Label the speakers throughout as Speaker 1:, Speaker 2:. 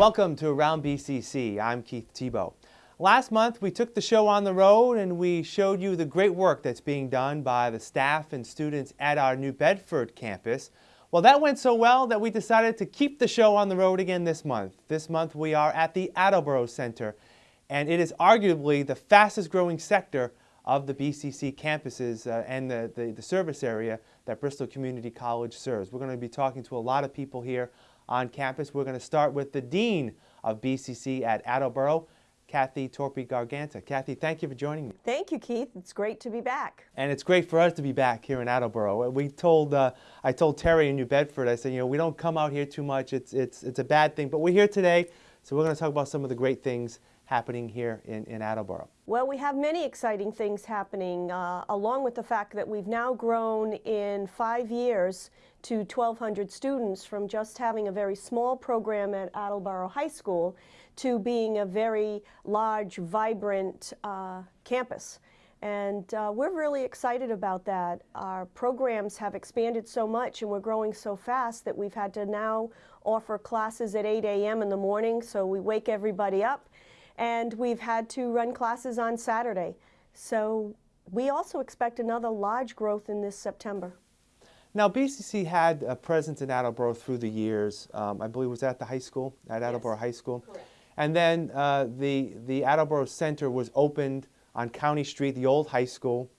Speaker 1: Welcome to Around BCC. I'm Keith Tebow. Last month we took the show on the road and we showed you the great work that's being done by the staff and students at our New Bedford campus. Well, that went so well that we decided to keep the show on the road again this month. This month we are at the Attleboro Center and it is arguably the fastest growing sector of the BCC campuses uh, and the, the, the service area that Bristol Community College serves. We're going to be talking to a lot of people here on campus. We're going to start with the Dean of BCC at Attleboro, Kathy Torpy Garganta. Kathy, thank you for joining me.
Speaker 2: Thank you, Keith. It's great to be back.
Speaker 1: And it's great for us to be back here in Attleboro. We told, uh, I told Terry in New Bedford, I said, you know, we don't come out here too much. It's, it's, it's a bad thing, but we're here today, so we're going to talk about some of the great things happening here in, in Attleboro?
Speaker 2: Well, we have many exciting things happening, uh, along with the fact that we've now grown in five years to 1,200 students from just having a very small program at Attleboro High School to being a very large, vibrant uh, campus. And uh, we're really excited about that. Our programs have expanded so much and we're growing so fast that we've had to now offer classes at 8 a.m. in the morning, so we wake everybody up and we've had to run classes on Saturday. So we also expect another large growth in this September.
Speaker 1: Now, BCC had a presence in Attleboro through the years. Um, I believe it was at the high school, at Attleboro yes. High School. Correct. And then uh, the, the Attleboro Center was opened on County Street, the old high school.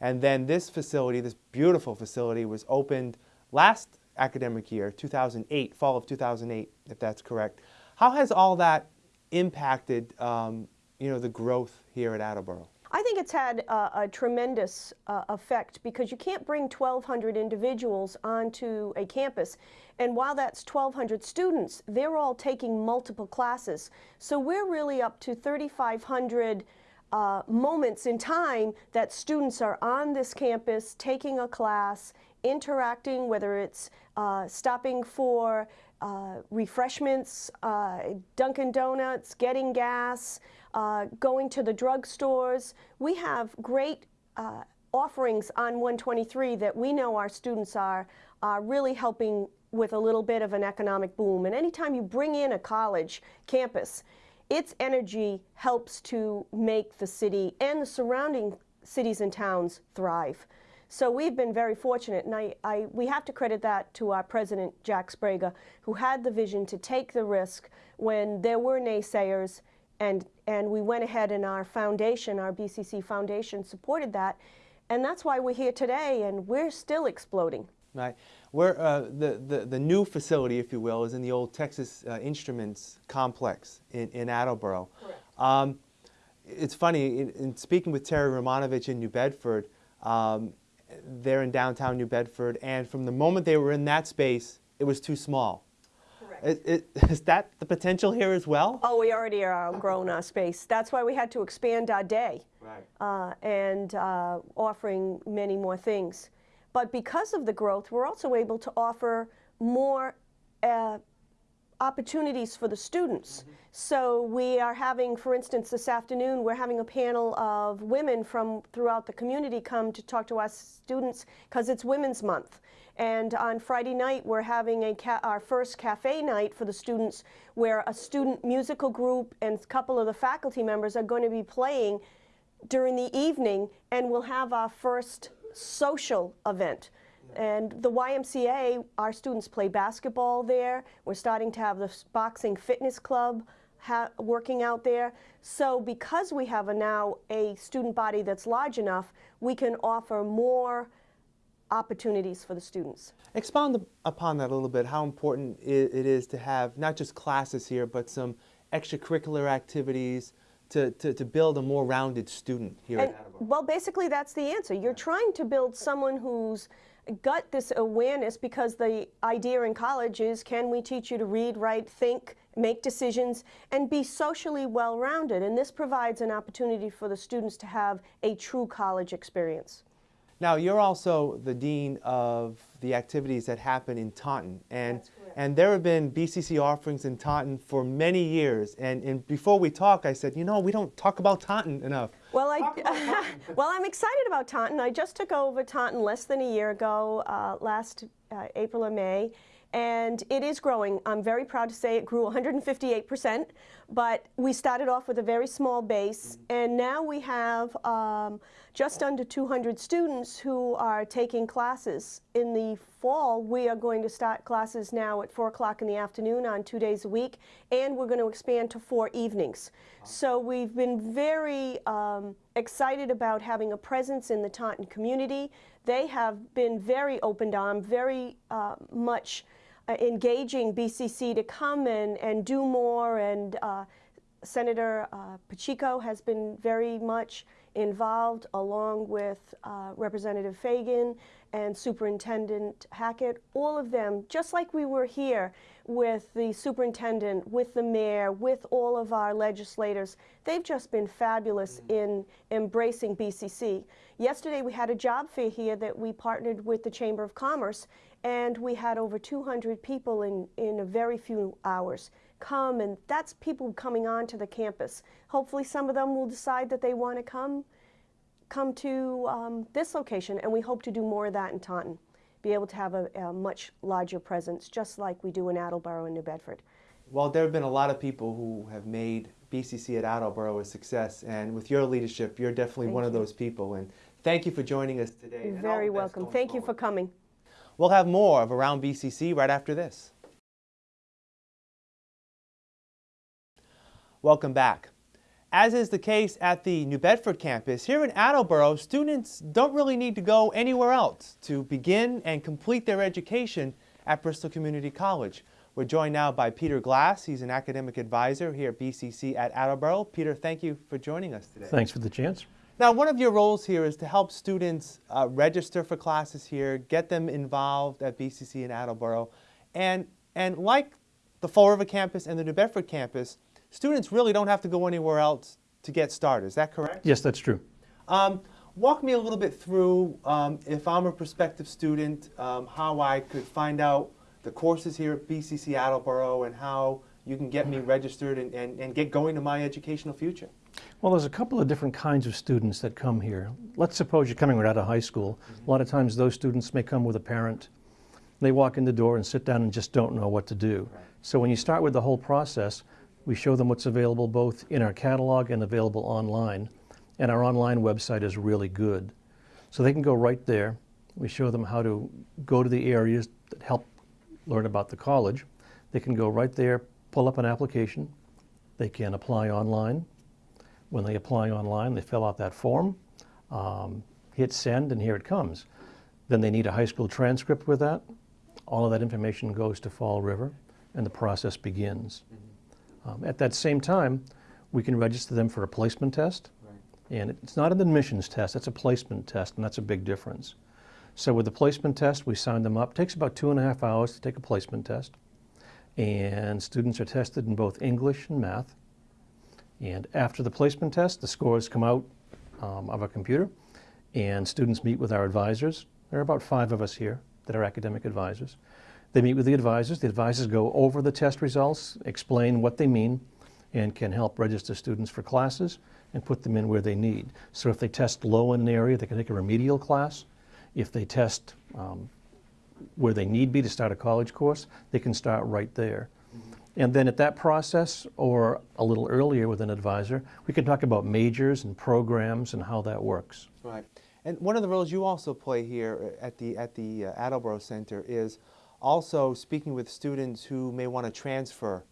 Speaker 1: And then this facility, this beautiful facility, was opened last academic year, 2008, fall of 2008, if that's correct. How has all that impacted um, you know, the growth here at Attleboro?
Speaker 2: I think it's had a, a tremendous uh, effect because you can't bring 1,200 individuals onto a campus. And while that's 1,200 students, they're all taking multiple classes. So we're really up to 3,500 uh, moments in time that students are on this campus taking a class, interacting, whether it's uh, stopping for uh, refreshments, uh, Dunkin' Donuts, getting gas, uh, going to the drugstores. We have great uh, offerings on 123 that we know our students are, are really helping with a little bit of an economic boom. And anytime you bring in a college campus, its energy helps to make the city and the surrounding cities and towns thrive. So we've been very fortunate, and I, I, we have to credit that to our president, Jack Sbrega, who had the vision to take the risk when there were naysayers, and, and we went ahead and our foundation, our BCC Foundation, supported that. And that's why we're here today, and we're still exploding.
Speaker 1: Right. Where uh, the, the, the new facility, if you will, is in the old Texas uh, Instruments complex in, in Attleboro. Correct. Um, it's funny, in, in, speaking with Terry Romanovich in New Bedford, um, they're in downtown New Bedford, and from the moment they were in that space, it was too small. Is, is, that the potential here as well?
Speaker 2: Oh, we already are outgrown our space. That's why we had to expand our day right. uh, and uh, offering many more things. But because of the growth, we're also able to offer more uh, opportunities for the students. So we are having, for instance, this afternoon, we're having a panel of women from throughout the community come to talk to us students because it's Women's Month. And on Friday night, we're having a our first cafe night for the students where a student musical group and a couple of the faculty members are going to be playing during the evening and we'll have our first social event. And the YMCA, our students play basketball there. We're starting to have the boxing fitness club working out there. So because we have a now a student body that's large enough, we can offer more opportunities for the students.
Speaker 1: Expound upon that a little bit, how important it is to have not just classes here, but some extracurricular activities, to, to, to, build a more rounded student here and,
Speaker 2: Well, basically that's the answer. You're trying to build someone who's got this awareness because the idea in college is can we teach you to read, write, think, make decisions, and be socially well-rounded. And this provides an opportunity for the students to have a true college experience.
Speaker 1: Now, you're also the dean of the activities that happen in Taunton, and and there have been BCC offerings in Taunton for many years. And, and before we talk, I said, you know, we don't talk about Taunton enough.
Speaker 2: Well, I well, I'm excited about Taunton. I just took over Taunton less than a year ago, uh, last uh, April or May, And it is growing. I'm very proud to say it grew 158%, but we started off with a very small base, and now we have um, just under 200 students who are taking classes. In the fall, we are going to start classes now at 4 o'clock in the afternoon on two days a week, and we're going to expand to four evenings. So we've been very um, excited about having a presence in the Taunton community. They have been very open armed, very uh, much engaging BCC to come and, and do more. And uh, Senator uh, Pacheco has been very much involved, along with uh, Representative Fagan and Superintendent Hackett. All of them, just like we were here with the superintendent, with the mayor, with all of our legislators, they've just been fabulous in embracing BCC. Yesterday we had a job fair here that we partnered with the Chamber of Commerce and we had over 200 people in, in a very few hours come and that's people coming onto the campus. Hopefully some of them will decide that they want to come come to um, this location and we hope to do more of that in Taunton. Be able to have a, a much larger presence just like we do in Attleboro and New Bedford.
Speaker 1: Well, there have been a lot of people who have made BCC at Attleboro a success, and with your leadership, you're definitely
Speaker 2: Thank
Speaker 1: one of those people. And thank you for joining us today.
Speaker 2: You're very welcome. Thank you for coming.
Speaker 1: We'll have more of Around BCC right after this. Welcome back. As is the case at the New Bedford campus, here in Attleboro, students don't really need to go anywhere else to begin and complete their education at Bristol Community College. We're joined now by Peter Glass. He's an academic advisor here at BCC at Attleboro. Peter, thank you for joining us today.
Speaker 3: Thanks for the chance.
Speaker 1: Now, one of your roles here is to help students uh, register for classes here, get them involved at BCC in Attleboro, and and like the Fall River campus and the New Bedford campus, students really don't have to go anywhere else to get started. Is that correct?
Speaker 3: Yes, that's true.
Speaker 1: Um, walk me a little bit through, um, if I'm a prospective student, um, how I could find out the courses here at BCC Attleboro and how you can get me registered and, and, and get going to my educational future.
Speaker 3: Well, there's a couple of different kinds of students that come here. Let's suppose you're coming right out of high school. A lot of times those students may come with a parent. They walk in the door and sit down and just don't know what to do.
Speaker 1: Right.
Speaker 3: So when you start with the whole process, we show them what's available both in our catalog and available online. And our online website is really good. So they can go right there. We show them how to go to the areas that help learn about the college. They can go right there, pull up an application. They can apply online. When they apply online, they fill out that form, um, hit send, and here it comes. Then they need a high school transcript with that. All of that information goes to Fall River, and the process begins. Um, at that same time, we can register them for a placement test. And it's not an admissions test, it's a placement test, and that's a big difference. So with the placement test, we sign them up. It takes about two and a half hours to take a placement test. And students are tested in both English and math. And after the placement test, the scores come out um, of a computer, and students meet with our advisors. There are about five of us here that are academic advisors. They meet with the advisors. The advisors go over the test results, explain what they mean, and can help register students for classes and put them in where they need. So if they test low in an area, they can take a remedial class. If they test um, where they need be to start a college course, they can start right there. And then at that process, or a little earlier with an advisor, we can talk about majors and programs and how that works.
Speaker 1: Right. And one of the roles you also play here at the, at the uh, Attleboro Center is also speaking with students who may want to transfer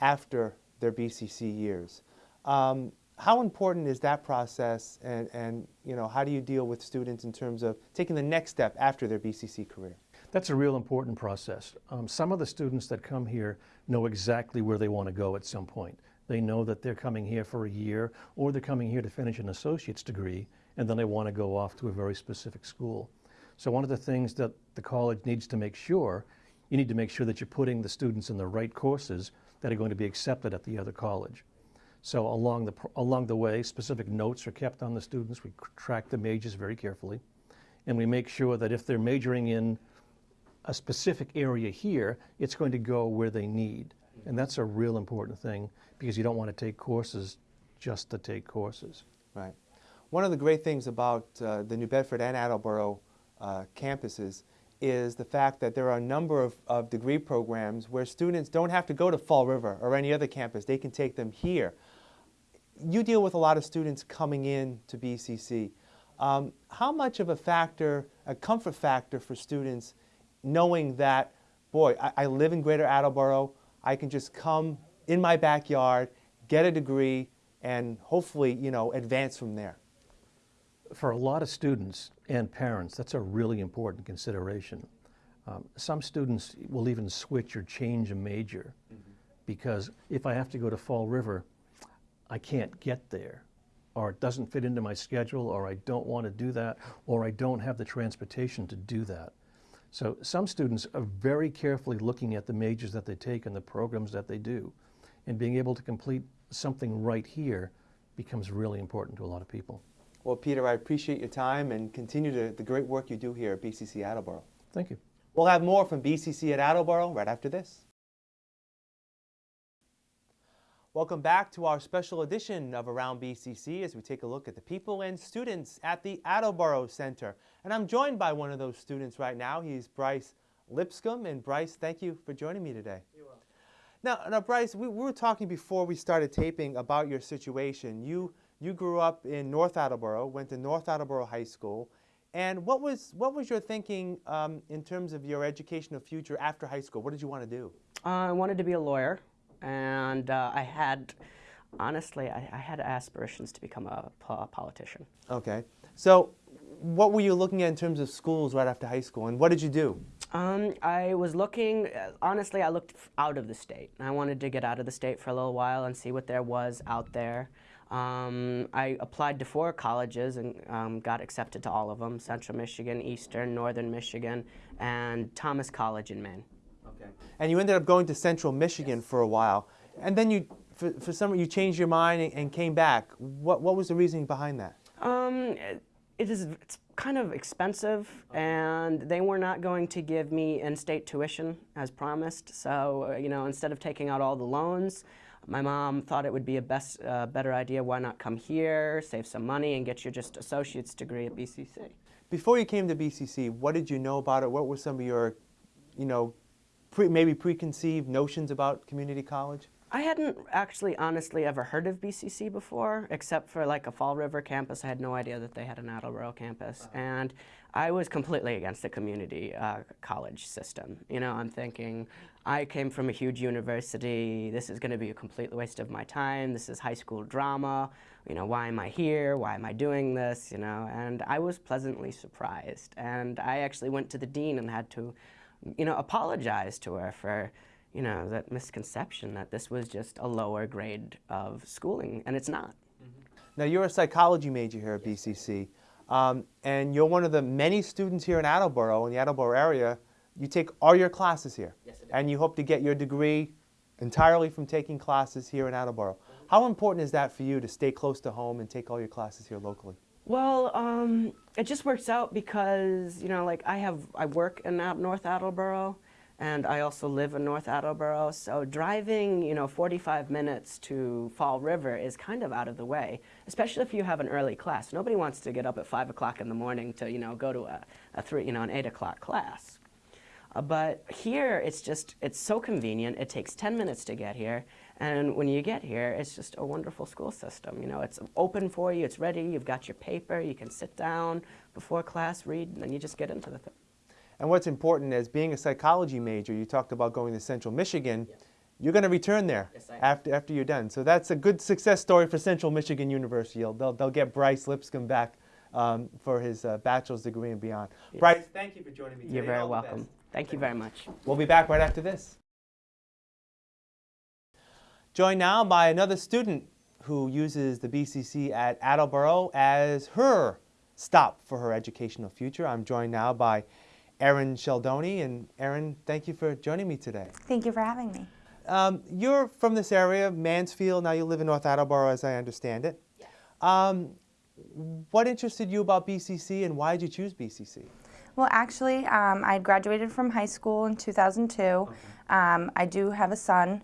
Speaker 1: after their BCC years. Um, how important is that process and, and you know, how do you deal with students in terms of taking the next step after their BCC career?
Speaker 3: That's a real important process. Um, some of the students that come here know exactly where they want to go at some point. They know that they're coming here for a year or they're coming here to finish an associate's degree and then they want to go off to a very specific school. So one of the things that the college needs to make sure, you need to make sure that you're putting the students in the right courses that are going to be accepted at the other college. So along the, along the way, specific notes are kept on the students. We track the majors very carefully. And we make sure that if they're majoring in a specific area here, it's going to go where they need. And that's a real important thing because you don't want to take courses just to take courses.
Speaker 1: Right. One of the great things about uh, the New Bedford and Attleboro uh, campuses is the fact that there are a number of, of degree programs where students don't have to go to Fall River or any other campus. They can take them here. You deal with a lot of students coming in to BCC. Um, how much of a factor, a comfort factor for students knowing that, boy, I, I live in Greater Attleboro, I can just come in my backyard, get a degree, and hopefully, you know, advance from there?
Speaker 3: For a lot of students and parents, that's a really important consideration. Um, some students will even switch or change a major because if I have to go to Fall River, I can't get there, or it doesn't fit into my schedule, or I don't want to do that, or I don't have the transportation to do that. So some students are very carefully looking at the majors that they take and the programs that they do, and being able to complete something right here becomes really important to a lot of people.
Speaker 1: Well, Peter, I appreciate your time and continue to, the great work you do here at BCC Attleboro.
Speaker 3: Thank you.
Speaker 1: We'll have more from BCC at Attleboro right after this. Welcome back to our special edition of Around BCC as we take a look at the people and students at the Attleboro Center. And I'm joined by one of those students right now. He's Bryce Lipscomb. And Bryce, thank you for joining me today.
Speaker 4: You're welcome.
Speaker 1: Now, now Bryce, we, we were talking before we started taping about your situation. You, you grew up in North Attleboro, went to North Attleboro High School. And what was, what was your thinking um, in terms of your educational future after high school? What did you want to do?
Speaker 4: Uh, I wanted to be a lawyer, and uh, I had, honestly, I, I, had aspirations to become a, po politician.
Speaker 1: Okay. So, what were you looking at in terms of schools right after high school, and what did you do?
Speaker 4: Um, I was looking, uh, honestly, I looked out of the state. I wanted to get out of the state for a little while and see what there was out there. Um, I applied to four colleges and um, got accepted to all of them, Central Michigan, Eastern, Northern Michigan, and Thomas College in Maine.
Speaker 1: Okay. And you ended up going to Central Michigan yes. for a while. And then you, for, for some you changed your mind and, and, came back. What, what was the reasoning behind that?
Speaker 4: Um, it, it is, it's kind of expensive, and they were not going to give me in-state tuition as promised. So, uh, you know, instead of taking out all the loans, my mom thought it would be a best, uh, better idea, why not come here, save some money, and get your just associate's degree at BCC.
Speaker 1: Before you came to BCC, what did you know about it? What were some of your, you know, pre, maybe preconceived notions about community college?
Speaker 4: I hadn't actually honestly ever heard of BCC before, except for like a Fall River campus. I had no idea that they had an Attleboro campus. And I was completely against the community uh, college system. You know, I'm thinking, I came from a huge university. This is going to be a complete waste of my time. This is high school drama. You know, why am I here? Why am I doing this? You know, and I was pleasantly surprised. And I actually went to the dean and had to, you know, apologize to her for, you know, that misconception that this was just a lower grade of schooling, and it's not.
Speaker 1: Now, you're a psychology major here at BCC, um, and you're one of the many students here in Attleboro, in the Attleboro area, you take all your classes here.
Speaker 4: Yes,
Speaker 1: and you hope to get your degree entirely from taking classes here in Attleboro. How important is that for you to stay close to home and take all your classes here locally?
Speaker 4: Well, um, it just works out because, you know, like I have, I work in North Attleboro and I also live in North Attleboro, so driving, you know, 45 minutes to Fall River is kind of out of the way, especially if you have an early class. Nobody wants to get up at 5 o'clock in the morning to, you know, go to a, a three, you know, an 8 o'clock class. Uh, but here, it's just, it's so convenient. It takes 10 minutes to get here. And when you get here, it's just a wonderful school system. You know, it's open for you, it's ready, you've got your paper, you can sit down before class, read, and then you just get into the thing.
Speaker 1: And what's important is being a psychology major, you talked about going to Central Michigan, yes. you're going to return there
Speaker 4: yes,
Speaker 1: after, after you're done. So that's a good success story for Central Michigan University. They'll, they'll get Bryce Lipscomb back um, for his uh, bachelor's degree and beyond. Yes. Bryce, thank you for joining me today.
Speaker 4: You're very welcome. Thank you very much.
Speaker 1: We'll be back right after this. Joined now by another student who uses the BCC at Attleboro as her stop for her educational future. I'm joined now by Erin Sheldoni. And Erin, thank you for joining me today.
Speaker 5: Thank you for having me.
Speaker 1: Um, you're from this area, Mansfield. Now you live in North Attleboro, as I understand it. Yes. Um, what interested you about BCC and why did you choose BCC?
Speaker 5: Well, actually, um, I graduated from high school in 2002. Okay. Um, I do have a son.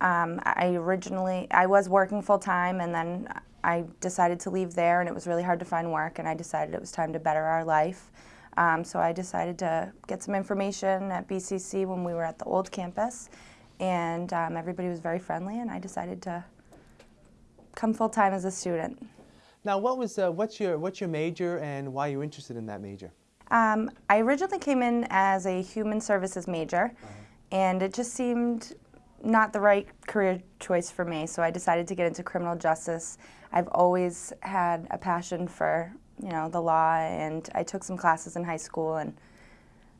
Speaker 5: Um, I originally, I was working full time and then I decided to leave there and it was really hard to find work and I decided it was time to better our life. Um, so I decided to get some information at BCC when we were at the old campus, and um, everybody was very friendly, and I decided to come full time as a student.
Speaker 1: Now, what was uh, what's your what's your major and why are you interested in that major?
Speaker 5: Um, I originally came in as a human services major, and it just seemed not the right career choice for me. So I decided to get into criminal justice. I've always had a passion for you know the law, and I took some classes in high school, and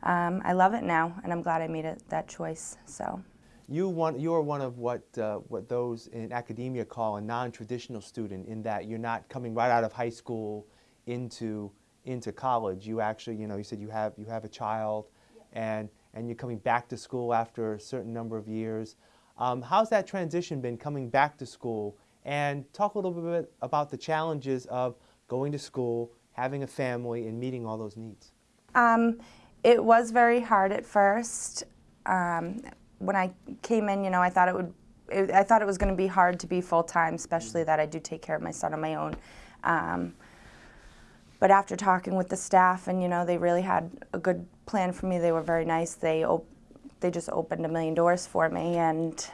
Speaker 5: um, I love it now, and I'm glad I made it that choice. So.
Speaker 1: You want, you are one of what uh, what those in academia call a non-traditional student in that you're not coming right out of high school into into college. You actually, you know, you said you have you have a child, and and you're coming back to school after a certain number of years. Um, how's that transition been coming back to school? And talk a little bit about the challenges of going to school, having a family, and meeting all those needs.
Speaker 5: Um, it was very hard at first. Um, when I came in, you know, I thought it would. It, I thought it was going to be hard to be full time, especially that I do take care of my son on my own. Um, but after talking with the staff, and you know, they really had a good plan for me. They were very nice. They they just opened a million doors for me, and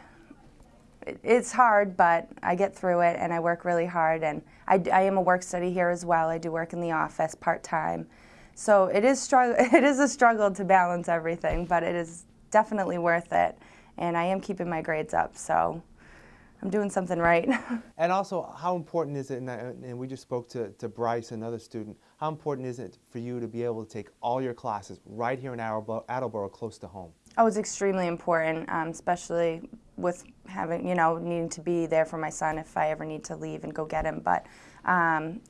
Speaker 5: it, it's hard, but I get through it, and I work really hard. And I, I am a work study here as well. I do work in the office part time. So it is struggle. It is a struggle to balance everything, but it is definitely worth it. And I am keeping my grades up, so I'm doing something right.
Speaker 1: And also, how important is it, and, I, and we just spoke to, to Bryce, another student, how important is it for you to be able to take all your classes right here in Attleboro, Attleboro close to home?
Speaker 5: oh, it's extremely important, um, especially with having, you know, needing to be there for my son if I ever need to leave and go get him. But um,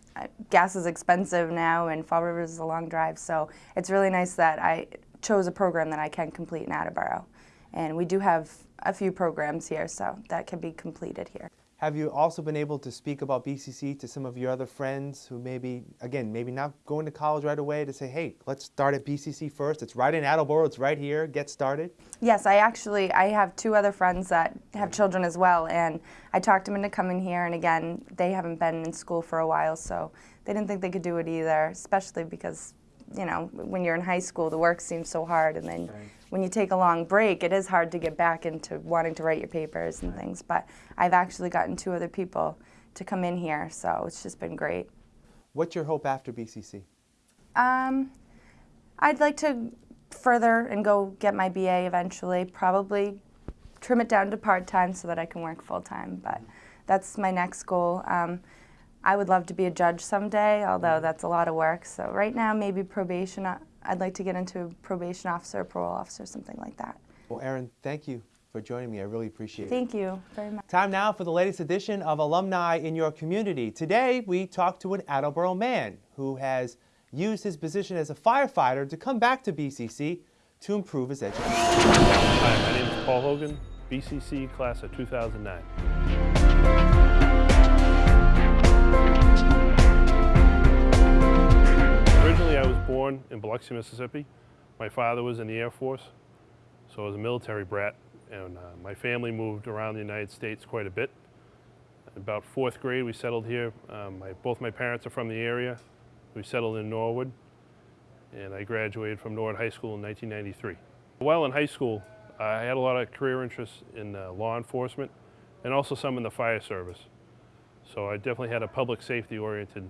Speaker 5: gas is expensive now, and Fall River is a long drive, so it's really nice that I chose a program that I can complete in Attleboro. And we do have a few programs here, so that can be completed here.
Speaker 1: Have you also been able to speak about BCC to some of your other friends who maybe, again, maybe not going to college right away to say, hey, let's start at BCC first. It's right in Attleboro. It's right here. Get started.
Speaker 5: Yes, I actually I have two other friends that have children as well, and I talked them into coming here. And again, they haven't been in school for a while, so they didn't think they could do it either. Especially because, you know, when you're in high school, the work seems so hard, and then
Speaker 1: Right.
Speaker 5: When you take a long break, it is hard to get back into wanting to write your papers and things. But I've actually gotten two other people to come in here, so it's just been great.
Speaker 1: What's your hope after BCC?
Speaker 5: Um, I'd like to further and go get my BA eventually. Probably trim it down to part time so that I can work full time. But that's my next goal. Um, I would love to be a judge someday, although that's a lot of work. So right now, maybe probation. I'd like to get into probation officer, parole officer, something like that.
Speaker 1: Well, Erin, thank you for joining me. I really appreciate it.
Speaker 5: Thank you very much.
Speaker 1: Time now for the latest edition of Alumni in Your Community. Today, we talk to an Attleboro man who has used his position as a firefighter to come back to BCC to improve his education.
Speaker 6: Hi, my name is Paul Hogan, BCC class of 2009. Born in Biloxi, Mississippi. My father was in the Air Force, so I was a military brat, and uh, my family moved around the United States quite a bit. About fourth grade, we settled here. Um, my, both my parents are from the area. We settled in Norwood, and I graduated from Norwood High School in 1993. While in high school, I had a lot of career interests in uh, law enforcement and also some in the fire service. So I definitely had a public safety oriented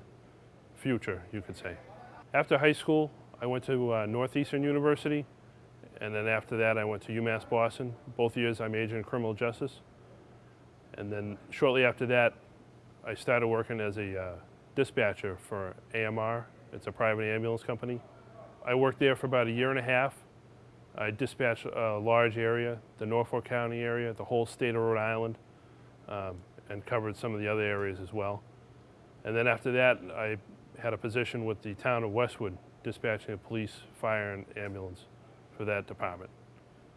Speaker 6: future, you could say. After high school, I went to uh, Northeastern University, and then after that, I went to UMass Boston. Both years, I majored in criminal justice. And then shortly after that, I started working as a uh, dispatcher for AMR. It's a private ambulance company. I worked there for about a year and a half. I dispatched a large area, the Norfolk County area, the whole state of Rhode Island, um, and covered some of the other areas as well. And then after that, I had a position with the town of Westwood, dispatching of police, fire, and ambulance for that department.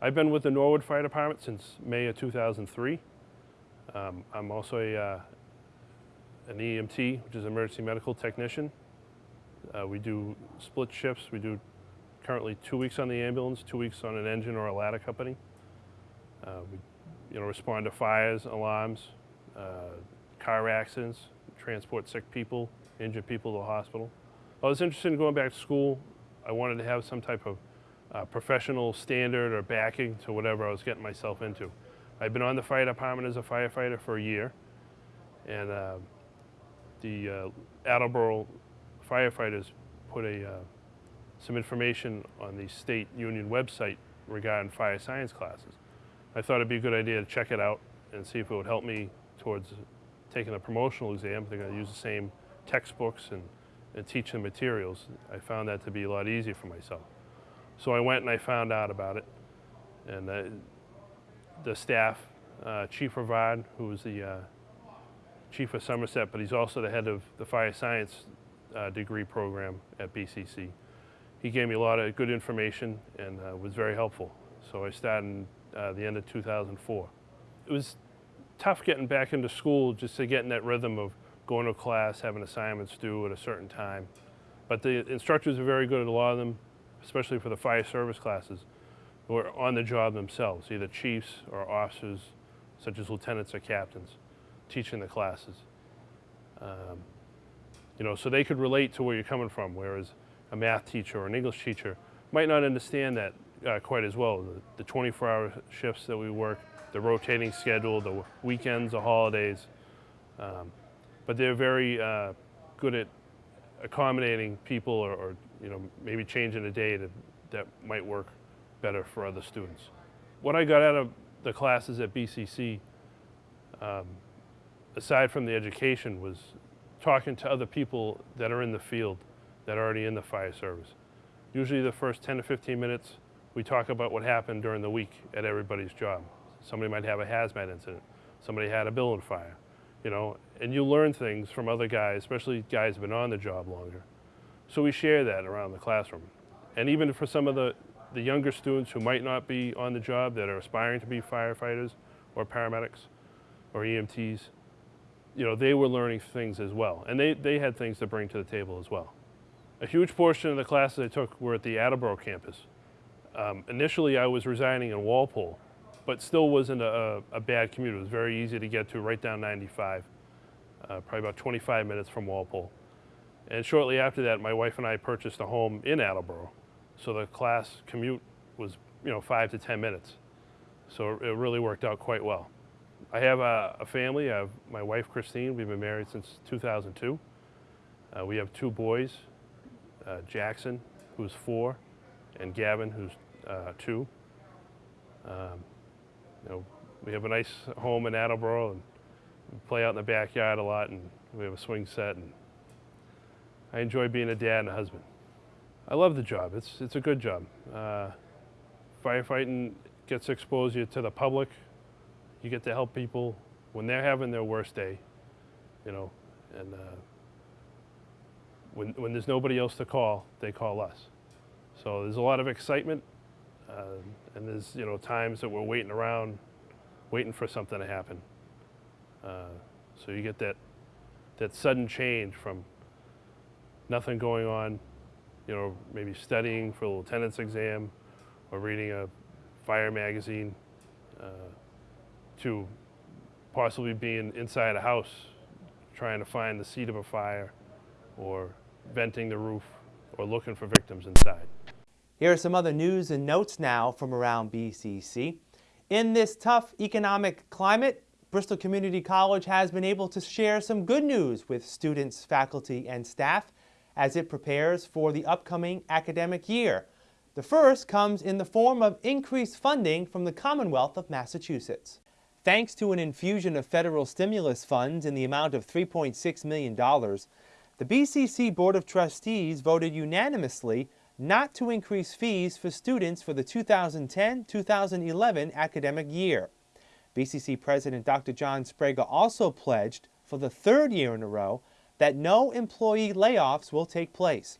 Speaker 6: I've been with the Norwood Fire Department since May of 2003. Um, I'm also a, uh, an EMT, which is emergency medical technician. Uh, we do split shifts. We do currently two weeks on the ambulance, two weeks on an engine or a ladder company. Uh, we, you know, respond to fires, alarms, uh, car accidents, transport sick people, injured people to the hospital. I was interested in going back to school I wanted to have some type of uh, professional standard or backing to whatever I was getting myself into. I've been on the fire department as a firefighter for a year, and uh, the uh, Attleboro firefighters put a, uh, some information on the state union website regarding fire science classes. I thought it'd be a good idea to check it out and see if it would help me towards taking a promotional exam. They're going to use the same textbooks and, and teach the materials. I found that to be a lot easier for myself. So I went and I found out about it. And the staff, uh, Chief Rivard, who was the uh, chief of Somerset, but he's also the head of the fire science uh, degree program at BCC. He gave me a lot of good information and uh, was very helpful. So I started in uh, the end of 2004. It was tough getting back into school just to get in that rhythm of going to class, having assignments due at a certain time. But the instructors are very good at a lot of them, especially for the fire service classes, who are on the job themselves, either chiefs or officers, such as lieutenants or captains, teaching the classes. Um, you know, so they could relate to where you're coming from, whereas a math teacher or an English teacher might not understand that uh, quite as well. The 24-hour shifts that we work, the rotating schedule, the weekends, the holidays. Um, but they're very uh, good at accommodating people or, or, you know, maybe changing a day to, that might work better for other students. What I got out of the classes at BCC, um, aside from the education, was talking to other people that are in the field, that are already in the fire service. Usually the first 10 to 15 minutes, we talk about what happened during the week at everybody's job. Somebody might have a hazmat incident. Somebody had a building fire, you know, and you learn things from other guys, especially guys who've been on the job longer. So we share that around the classroom. And even for some of the, the younger students who might not be on the job that are aspiring to be firefighters or paramedics or EMTs, you know, they were learning things as well. And they, they had things to bring to the table as well. A huge portion of the classes I took were at the Attleboro campus. Um, initially, I was residing in Walpole, but still wasn't a, a, bad commute. It was very easy to get to, right down 95, uh, probably about 25 minutes from Walpole. And shortly after that, my wife and I purchased a home in Attleboro, so the class commute was, you know, five to 10 minutes. So it really worked out quite well. I have a, a family. I have my wife, Christine. We've been married since 2002. Uh, we have two boys, uh, Jackson, who's four, and Gavin, who's uh, two. Um, you know, we have a nice home in Attleboro and we play out in the backyard a lot and we have a swing set and I enjoy being a dad and a husband. I love the job. It's, it's a good job. Uh, firefighting gets exposure to the public. You get to help people when they're having their worst day, you know, and uh, when, when there's nobody else to call, they call us. So there's a lot of excitement, uh, and there's you know times that we're waiting around, waiting for something to happen. Uh, so you get that that sudden change from nothing going on, you know, maybe studying for a lieutenant's exam, or reading a fire magazine, uh, to possibly being inside a house, trying to find the seat of a fire, or venting the roof, or looking for victims inside.
Speaker 1: Here are some other news and notes now from around BCC. In this tough economic climate, Bristol Community College has been able to share some good news with students, faculty, and staff as it prepares for the upcoming academic year. The first comes in the form of increased funding from the Commonwealth of Massachusetts. Thanks to an infusion of federal stimulus funds in the amount of $3.6 million, the BCC Board of Trustees voted unanimously not to increase fees for students for the 2010-2011 academic year. BCC President Dr. John Sbrega also pledged for the third year in a row that no employee layoffs will take place.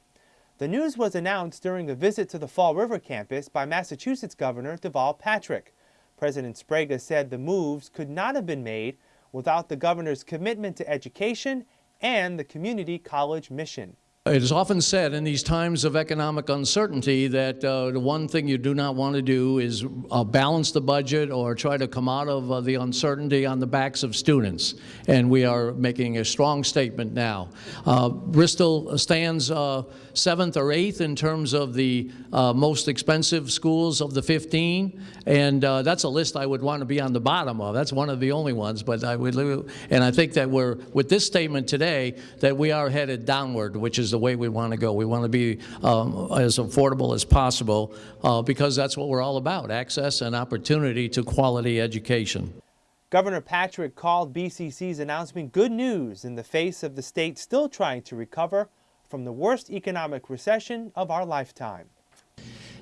Speaker 1: The news was announced during a visit to the Fall River campus by Massachusetts Governor Deval Patrick. President Sbrega said the moves could not have been made without the governor's commitment to education and the community college mission.
Speaker 7: It is often said in these times of economic uncertainty that uh, the one thing you do not want to do is uh, balance the budget or try to come out of uh, the uncertainty on the backs of students. And we are making a strong statement now. Uh, Bristol stands uh, seventh or eighth in terms of the uh, most expensive schools of the 15, and that's a list I would want to be on the bottom of. That's one of the only ones, but I would, and I think that we're with this statement today that we are headed downward, which is the way we want to go. We want to be um, as affordable as possible uh, because that's what we're all about: access and opportunity to quality education.
Speaker 1: Governor Patrick called BCC's announcement good news in the face of the state still trying to recover from the worst economic recession of our lifetime.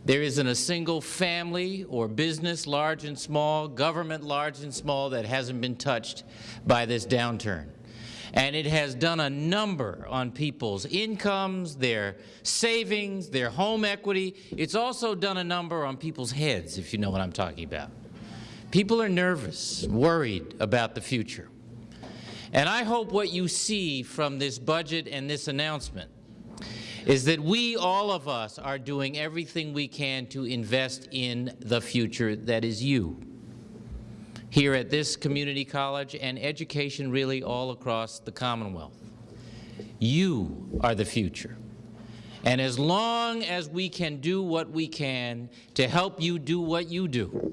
Speaker 8: There isn't a single family or business, large and small, government large and small, that hasn't been touched by this downturn. And it has done a number on people's incomes, their savings, their home equity. It's also done a number on people's heads, if you know what I'm talking about. People are nervous, worried about the future. And I hope what you see from this budget and this announcement is that we, all of us, are doing everything we can to invest in the future that is you here at this community college and education really all across the Commonwealth. You are the future. And as long as we can do what we can to help you do what you do,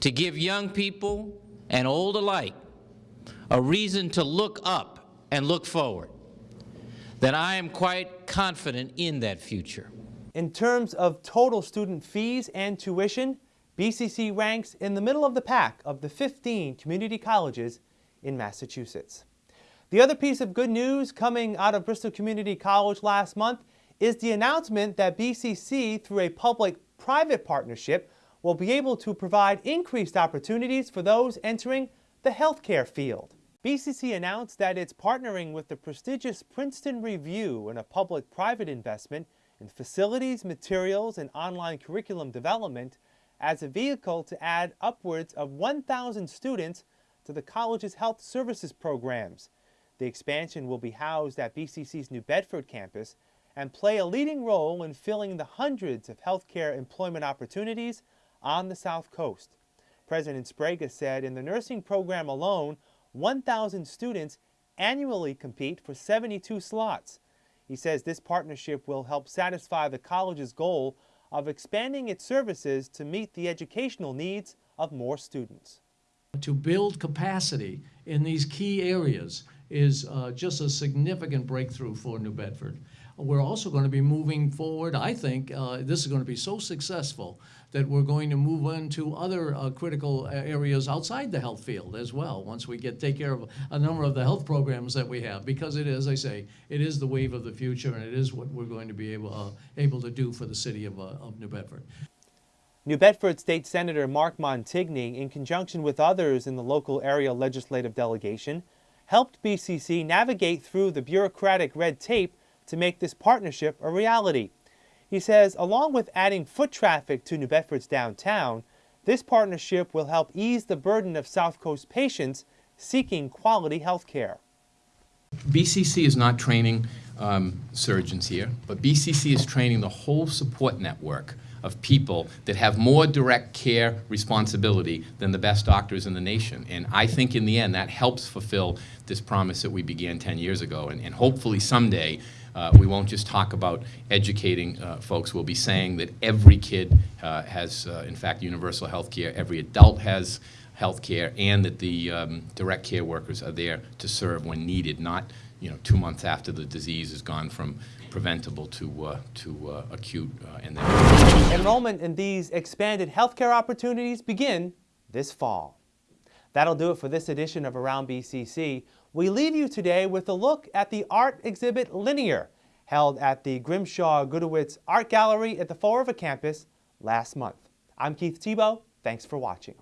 Speaker 8: to give young people and old alike a reason to look up and look forward, then I am quite confident in that future.
Speaker 1: In terms of total student fees and tuition, BCC ranks in the middle of the pack of the 15 community colleges in Massachusetts. The other piece of good news coming out of Bristol Community College last month is the announcement that BCC, through a public-private partnership, will be able to provide increased opportunities for those entering the healthcare field. BCC announced that it's partnering with the prestigious Princeton Review in a public-private investment in facilities, materials, and online curriculum development as a vehicle to add upwards of 1,000 students to the college's health services programs. The expansion will be housed at BCC's New Bedford campus and play a leading role in filling the hundreds of healthcare employment opportunities on the South Coast. President Sbrega said in the nursing program alone, 1,000 students annually compete for 72 slots. He says this partnership will help satisfy the college's goal of expanding its services to meet the educational needs of more students.
Speaker 7: To build capacity in these key areas is uh, just a significant breakthrough for New Bedford. We're also going to be moving forward. I think uh, this is going to be so successful that we're going to move into other uh, critical areas outside the health field as well once we get take care of a number of the health programs that we have because it is, I say, it is the wave of the future and it is what we're going to be able, uh, able to do for the city of, uh, of New Bedford.
Speaker 1: New Bedford State Senator Mark Montigny, in conjunction with others in the local area legislative delegation, helped BCC navigate through the bureaucratic red tape to make this partnership a reality. He says along with adding foot traffic to New Bedford's downtown, this partnership will help ease the burden of South Coast patients seeking quality health care.
Speaker 9: BCC is not training um, surgeons here, but BCC is training the whole support network of people that have more direct care responsibility than the best doctors in the nation. And I think in the end that helps fulfill this promise that we began 10 years ago. And, and hopefully someday uh, we won't just talk about educating uh, folks. We'll be saying that every kid uh, has, uh, in fact, universal health care. Every adult has health care, and that the um, direct care workers are there to serve when needed, not you know, two months after the disease has gone from preventable to, uh, to uh, acute. and then
Speaker 1: Enrollment in these expanded healthcare opportunities begin this fall. That'll do it for this edition of Around BCC. We leave you today with a look at the art exhibit Linear, held at the Grimshaw Gudewicz Art Gallery at the Fall River campus last month. I'm Keith Tebow. Thanks for watching.